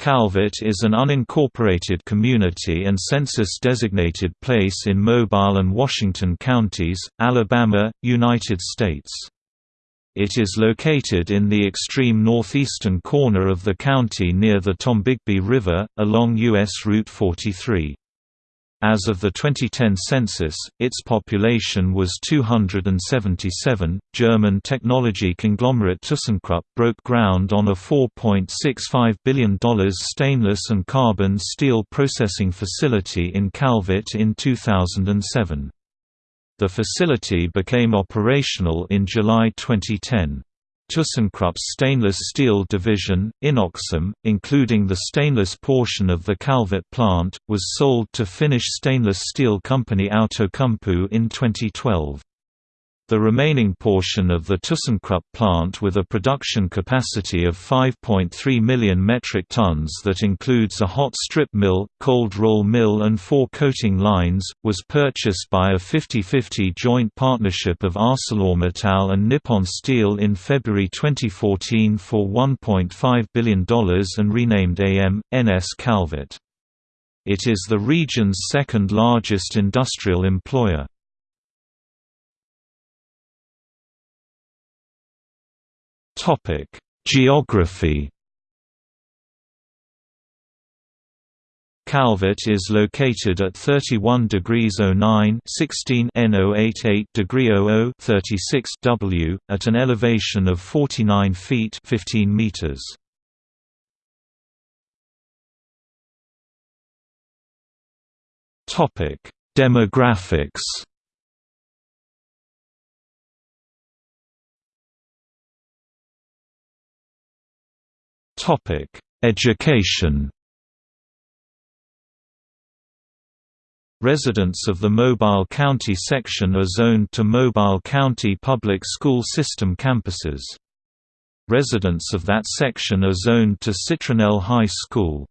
Calvert is an unincorporated community and census-designated place in Mobile and Washington counties, Alabama, United States. It is located in the extreme northeastern corner of the county near the Tombigbee River, along U.S. Route 43. As of the 2010 census, its population was 277. German technology conglomerate ThyssenKrupp broke ground on a $4.65 billion stainless and carbon steel processing facility in Calvert in 2007. The facility became operational in July 2010. ThyssenKrupp's stainless steel division, Inoxum, including the stainless portion of the Calvert plant, was sold to Finnish stainless steel company Outokumpu in 2012. The remaining portion of the ThyssenKrupp plant with a production capacity of 5.3 million metric tons that includes a hot strip mill, cold roll mill and four coating lines, was purchased by a 50-50 joint partnership of ArcelorMittal and Nippon Steel in February 2014 for $1.5 billion and renamed AM, NS Calvert. It is the region's second largest industrial employer. Geography. Calvert is located at 31 degrees 09 16 N088 degree 00 36 W at an elevation of 49 feet 15 meters. Topic: Demographics. Education. Residents of the Mobile County section are zoned to Mobile County Public School System campuses. Residents of that section are zoned to Citronelle High School.